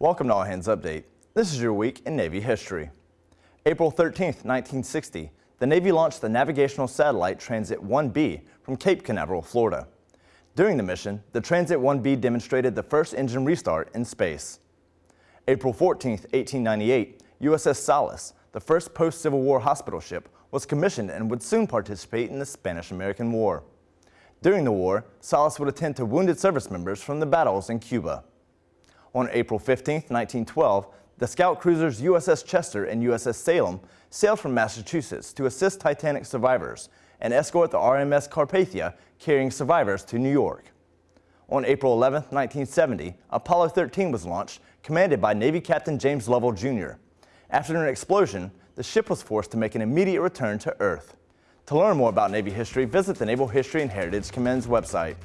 Welcome to All Hands Update. This is your week in Navy history. April 13, 1960, the Navy launched the navigational satellite Transit 1B from Cape Canaveral, Florida. During the mission, the Transit 1B demonstrated the first engine restart in space. April 14, 1898, USS Solace, the first post-Civil War hospital ship, was commissioned and would soon participate in the Spanish-American War. During the war, Solace would attend to wounded service members from the battles in Cuba. On April 15, 1912, the scout cruisers USS Chester and USS Salem sailed from Massachusetts to assist Titanic survivors and escort the RMS Carpathia carrying survivors to New York. On April 11, 1970, Apollo 13 was launched, commanded by Navy Captain James Lovell, Jr. After an explosion, the ship was forced to make an immediate return to Earth. To learn more about Navy history, visit the Naval History and Heritage Command's website.